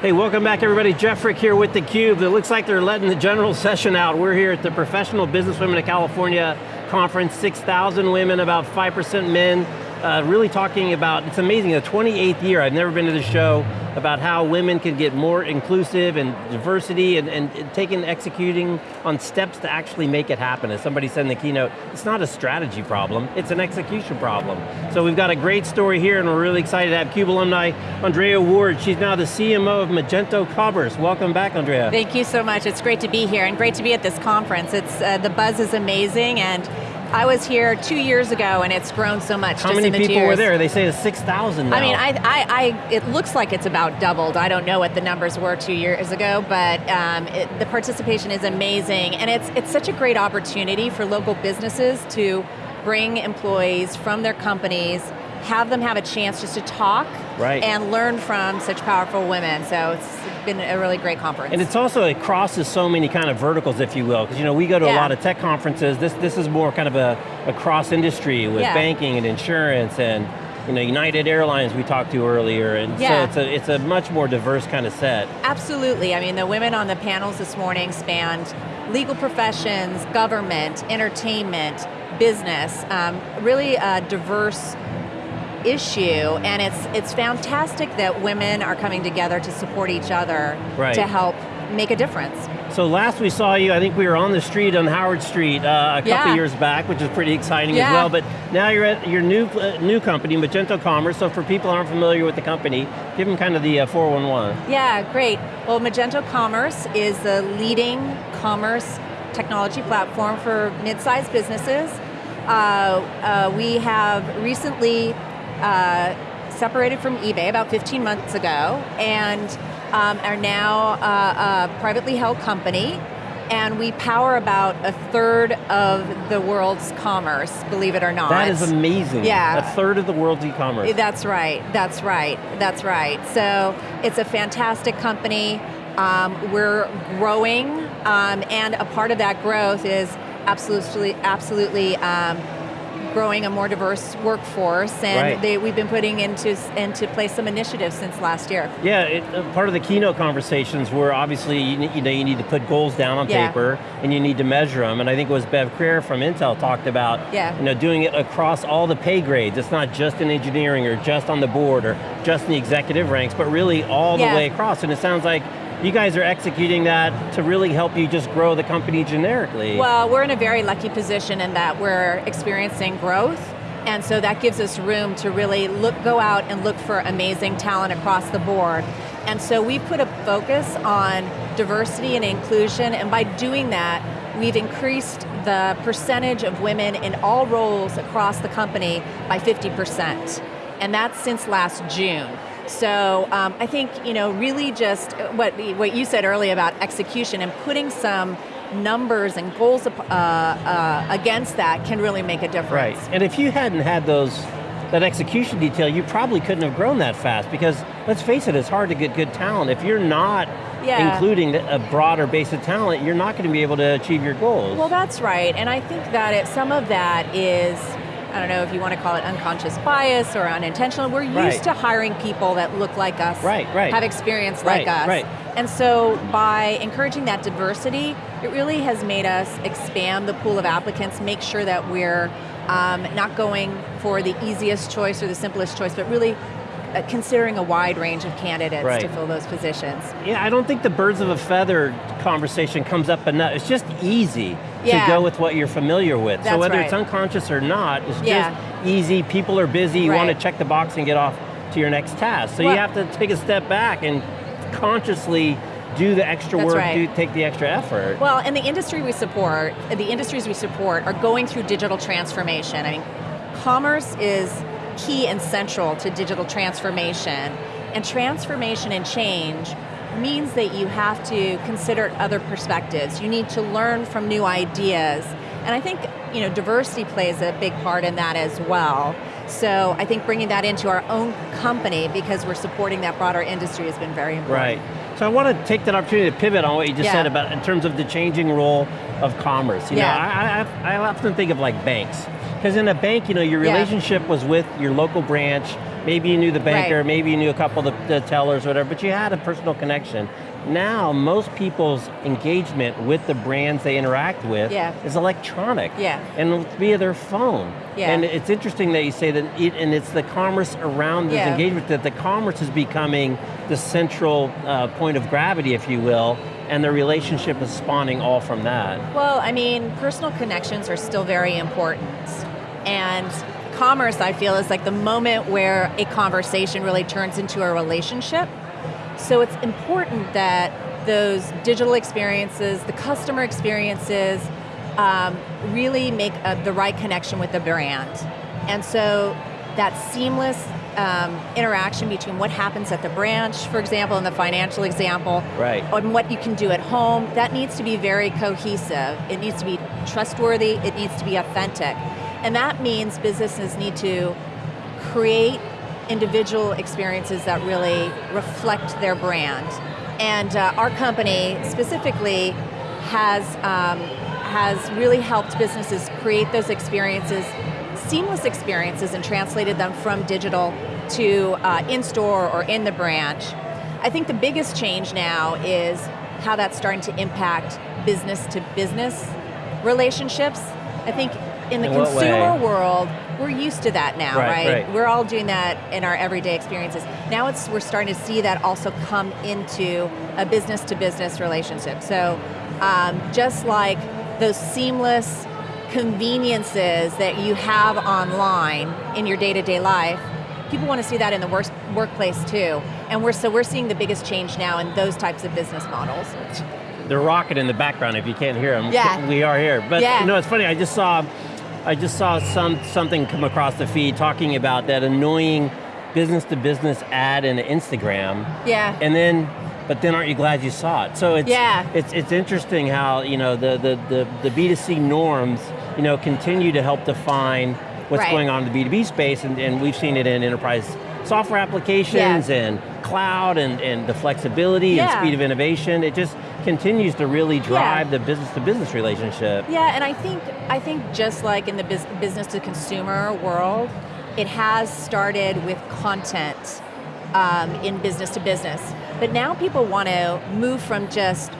Hey, welcome back everybody. Jeff Frick here with theCUBE. It looks like they're letting the general session out. We're here at the Professional Businesswomen of California conference, 6,000 women, about 5% men, uh, really talking about, it's amazing, the 28th year, I've never been to the show, about how women can get more inclusive and diversity and, and, taking, executing on steps to actually make it happen. As somebody said in the keynote, it's not a strategy problem, it's an execution problem. So we've got a great story here and we're really excited to have CUBE alumni, Andrea Ward. She's now the CMO of Magento Commerce. Welcome back, Andrea. Thank you so much. It's great to be here and great to be at this conference. It's uh, The buzz is amazing and I was here two years ago and it's grown so much How many people years. were there? They say it's 6,000 now. I mean, I, I, I, it looks like it's about doubled. I don't know what the numbers were two years ago, but um, it, the participation is amazing and it's, it's such a great opportunity for local businesses to bring employees from their companies have them have a chance just to talk right. and learn from such powerful women. So it's been a really great conference. And it's also, it crosses so many kind of verticals, if you will, because you know, we go to yeah. a lot of tech conferences, this, this is more kind of a, a cross industry with yeah. banking and insurance and you know, United Airlines we talked to earlier, and yeah. so it's a, it's a much more diverse kind of set. Absolutely, I mean the women on the panels this morning spanned legal professions, government, entertainment, business, um, really a diverse issue, and it's, it's fantastic that women are coming together to support each other right. to help make a difference. So last we saw you, I think we were on the street on Howard Street uh, a couple yeah. years back, which is pretty exciting yeah. as well, but now you're at your new, uh, new company, Magento Commerce, so for people who aren't familiar with the company, give them kind of the uh, 411. Yeah, great. Well, Magento Commerce is the leading commerce technology platform for mid-sized businesses. Uh, uh, we have recently uh, separated from eBay about 15 months ago and um, are now uh, a privately held company and we power about a third of the world's commerce, believe it or not. That is amazing. Yeah. A third of the world's e-commerce. That's right, that's right, that's right. So it's a fantastic company. Um, we're growing, um, and a part of that growth is absolutely, absolutely um, growing a more diverse workforce, and right. they, we've been putting into, into place some initiatives since last year. Yeah, it, uh, part of the keynote conversations were obviously, you, you, know, you need to put goals down on yeah. paper, and you need to measure them, and I think it was Bev Crair from Intel talked about, yeah. you know, doing it across all the pay grades. It's not just in engineering, or just on the board, or just in the executive ranks, but really all yeah. the way across, and it sounds like you guys are executing that to really help you just grow the company generically. Well, we're in a very lucky position in that we're experiencing growth, and so that gives us room to really look, go out and look for amazing talent across the board. And so we've put a focus on diversity and inclusion, and by doing that, we've increased the percentage of women in all roles across the company by 50%. And that's since last June. So um, I think, you know, really just what, what you said earlier about execution and putting some numbers and goals uh, uh, against that can really make a difference. Right, and if you hadn't had those, that execution detail, you probably couldn't have grown that fast because, let's face it, it's hard to get good talent. If you're not yeah. including a broader base of talent, you're not going to be able to achieve your goals. Well, that's right, and I think that it, some of that is I don't know if you want to call it unconscious bias or unintentional. We're right. used to hiring people that look like us, right, right. have experience like us. Right. And so by encouraging that diversity, it really has made us expand the pool of applicants, make sure that we're um, not going for the easiest choice or the simplest choice, but really uh, considering a wide range of candidates right. to fill those positions. Yeah, I don't think the birds of a feather conversation comes up enough. It's just easy yeah. to go with what you're familiar with. That's so whether right. it's unconscious or not, it's yeah. just easy, people are busy, you right. want to check the box and get off to your next task. So well, you have to take a step back and consciously do the extra That's work, right. do, take the extra effort. Well, and the industry we support, the industries we support are going through digital transformation. I mean, commerce is key and central to digital transformation. And transformation and change means that you have to consider other perspectives. You need to learn from new ideas. And I think you know, diversity plays a big part in that as well. So I think bringing that into our own company because we're supporting that broader industry has been very important. Right. So I want to take that opportunity to pivot on what you just yeah. said about in terms of the changing role of commerce. You yeah. know, I, I, I often think of like banks. Because in a bank, you know, your Yeah. relationship was with your local branch, maybe you knew the banker, Right. maybe you knew a couple of the, the tellers, whatever, but you had a personal connection. Now, most people's engagement with the brands they interact with Yeah. is electronic. Yeah. And via their phone. Yeah. And it's interesting that you say that, it, and it's the commerce around this Yeah. engagement, that the commerce is becoming the central uh, point of gravity, if you will, and the relationship is spawning all from that. Well, I mean, personal connections are still very important. And commerce, I feel, is like the moment where a conversation really turns into a relationship. So it's important that those digital experiences, the customer experiences, um, really make uh the right connection with the brand. And so that seamless um, interaction between what happens at the branch, for example, in the financial example, Right. and what you can do at home, that needs to be very cohesive. It needs to be trustworthy, it needs to be authentic. And that means businesses need to create individual experiences that really reflect their brand. And uh, our company specifically has, um, has really helped businesses create those experiences, seamless experiences, and translated them from digital to uh, in-store or in the branch. I think the biggest change now is how that's starting to impact business to business relationships. I think in the In consumer world, we're used to that now, Right, right? right. We're all doing that in our everyday experiences. Now it's we're starting to see that also come into a business to business relationship. So um, just like those seamless conveniences that you have online in your day-to-day life, people want to see that in the work, workplace too. And we're so we're seeing the biggest change now in those types of business models. The rocket in the background, if you can't hear them, Yeah. we are here. But Yeah. you know, it's funny, I just saw, I just saw some something come across the feed talking about that annoying business to business ad in Instagram. Yeah. And then, but then aren't you glad you saw it? So it's, Yeah. it's, it's interesting how, you know, the, the, the, the B2C norms, you know, continue to help define what's Right. going on in the B2B space, and, and we've seen it in enterprise software applications Yeah. and cloud and, and the flexibility and speed of innovation. It just continues to really drive the business to business relationship. Yeah, and I think I think just like in the business to consumer world, it has started with content um, in business to business. But now people want to move from just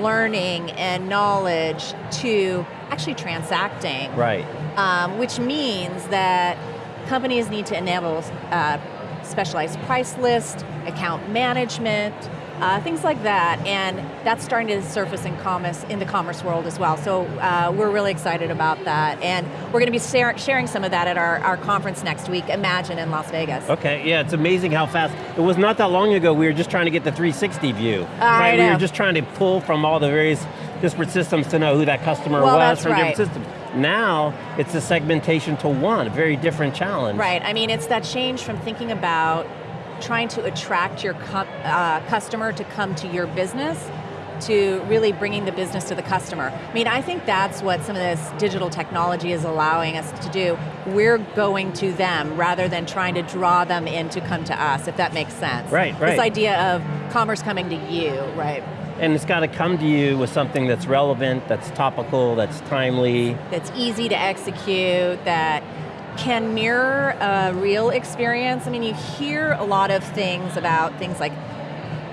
learning and knowledge to actually transacting. Right. um, which means that companies need to enable uh, specialized price list, account management, uh, things like that, and that's starting to surface in commerce in the commerce world as well. So uh, we're really excited about that, and we're going to be share sharing some of that at our, our conference next week, Imagine in Las Vegas. Okay, yeah, it's amazing how fast. It was not that long ago we were just trying to get the 360 view. I right? We know. were just trying to pull from all the various disparate systems to know who that customer Well, was from right. different systems. Now, it's a segmentation to one, a very different challenge. Right, I mean, it's that change from thinking about trying to attract your uh, customer to come to your business to really bringing the business to the customer. I mean, I think that's what some of this digital technology is allowing us to do. We're going to them rather than trying to draw them in to come to us, if that makes sense. Right, right. This idea of commerce coming to you, right? And it's got to come to you with something that's relevant, that's topical, that's timely. that's easy to execute, that can mirror a real experience. I mean, you hear a lot of things about things like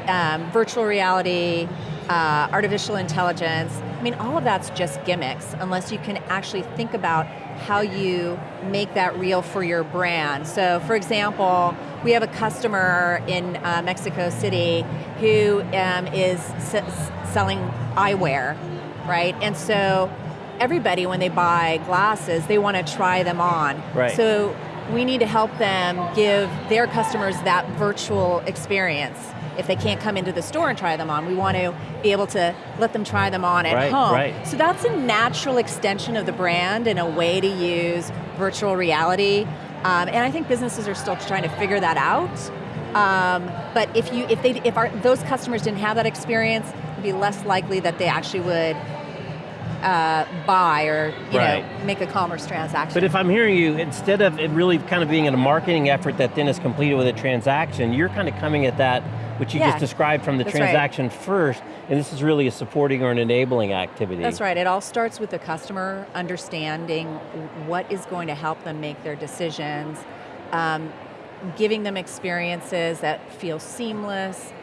um, virtual reality, uh, artificial intelligence. I mean, all of that's just gimmicks unless you can actually think about how you make that real for your brand. So, for example, we have a customer in uh, Mexico City who um, is selling eyewear, right? And so everybody, when they buy glasses, they want to try them on. Right. So we need to help them give their customers that virtual experience. If they can't come into the store and try them on, we want to be able to let them try them on at Right, home. right. So that's a natural extension of the brand and a way to use virtual reality. Um, and I think businesses are still trying to figure that out. Um, but if you, if they, if our, those customers didn't have that experience, it'd be less likely that they actually would uh, buy or you Right. know make a commerce transaction. But if I'm hearing you, instead of it really kind of being in a marketing effort that then is completed with a transaction, you're kind of coming at that which you Yeah. just described from the That's right. transaction first, and this is really a supporting or an enabling activity. That's right, it all starts with the customer understanding what is going to help them make their decisions, um, giving them experiences that feel seamless,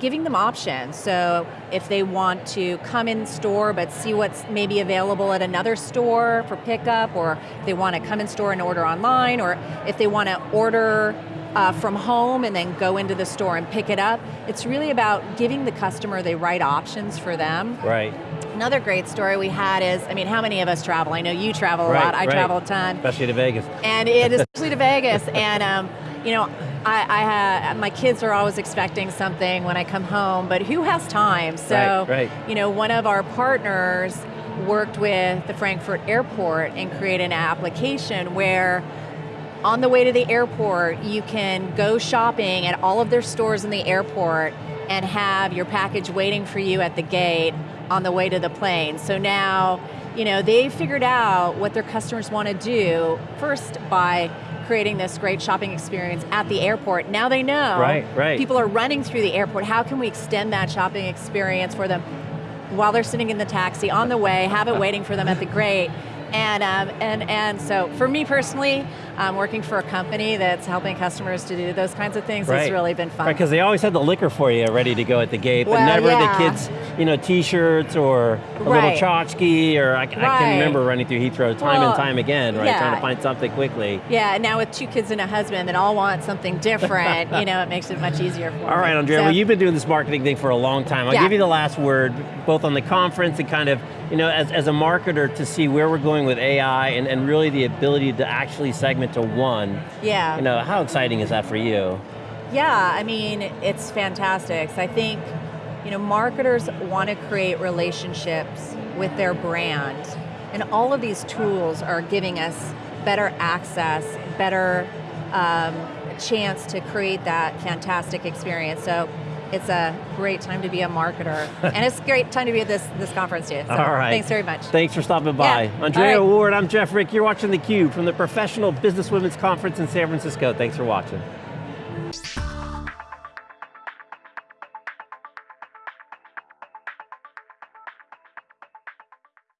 giving them options. So if they want to come in store but see what's maybe available at another store for pickup, or if they want to come in store and order online, or if they want to order uh, from home and then go into the store and pick it up, it's really about giving the customer the right options for them. Right. Another great story we had is, I mean, how many of us travel? I know you travel a Right, lot, I right. travel a ton Especially to Vegas. and it is especially to Vegas. And um, you know, I, I ha- my kids are always expecting something when I come home, but who has time? So, Right, right. you know, one of our partners worked with the Frankfurt Airport and created an application where. On the way to the airport, you can go shopping at all of their stores in the airport and have your package waiting for you at the gate on the way to the plane. So now, you know, they figured out what their customers want to do first by creating this great shopping experience at the airport. Now they know Right, right. people are running through the airport. How can we extend that shopping experience for them while they're sitting in the taxi on the way, have it waiting for them at the gate? And, um, and, and so for me personally, um, working for a company that's helping customers to do those kinds of things has really been fun. Right, because they always had the liquor for you ready to go at the gate, but Well, never yeah. the kids, you know, t-shirts or a little Right. tchotchke, or I, I Right. can remember running through Heathrow time Well, and time again, right, yeah. trying to find something quickly. Yeah, and now with two kids and a husband that all want something different, you know, it makes it much easier for All right, me. Andrea, So- well you've been doing this marketing thing for a long time. I'll Yeah. give you the last word, both on the conference and kind of, you know, as, as a marketer to see where we're going with AI and, and really the ability to actually segment to one. Yeah. You know, how exciting is that for you? Yeah, I mean, it's fantastic. So I think, you know, marketers want to create relationships with their brand. And all of these tools are giving us better access, better um, chance to create that fantastic experience. So it's a great time to be a marketer. and it's a great time to be at this, this conference too. So All right. thanks very much. Thanks for stopping by. Yeah. Andrea right. Ward, I'm Jeff Frick. You're watching theCUBE from the Professional Business Women's Conference in San Francisco. Thanks for watching.